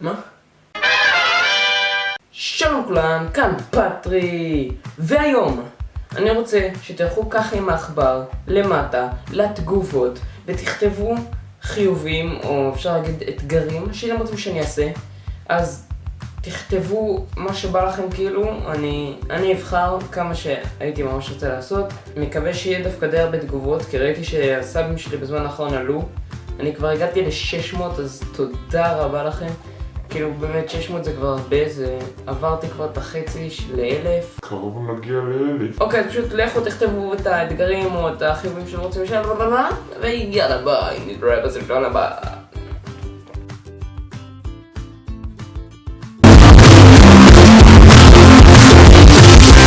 מה? שלום כולם, כאן פטרי, והיום אני רוצה שתלכו ככה עם העכבר למטה לתגובות ותכתבו חיובים או אפשר להגיד אתגרים שאתם רוצים שאני אעשה. אז תכתבו מה שבא לכם כאילו, אני, אני אבחר כמה שהייתי ממש רוצה לעשות. מקווה שיהיה דווקא די הרבה תגובות כי ראיתי שהסאבים שלי בזמן האחרון עלו. אני כבר הגעתי ל-600 אז תודה רבה לכם כאילו באמת 600 זה כבר הרבה, זה עברתי כבר את החצי לאלף קרוב נגיע לאלף. אוקיי, פשוט לכו תכתבו את האתגרים או את החיובים שאתם רוצים לשאול ויאללה ביי, נתראה בסרטון הבא